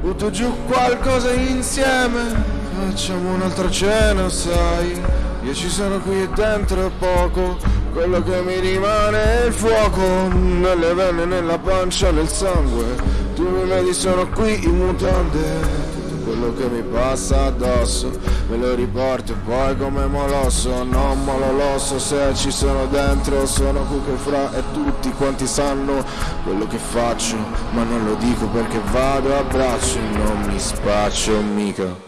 Butto giù qualcosa insieme, facciamo un'altra cena, sai. Io ci sono qui e dentro è poco, quello che mi rimane è il fuoco, nelle vene, nella pancia, nel sangue. Tu mi vedi, sono qui in mutande quello che mi passa addosso. Me lo riporto poi come molosso. Non molo l'osso se ci sono dentro sono che fra e tutti quanti sanno quello che faccio. Ma non lo dico perché vado a braccio non mi spaccio mica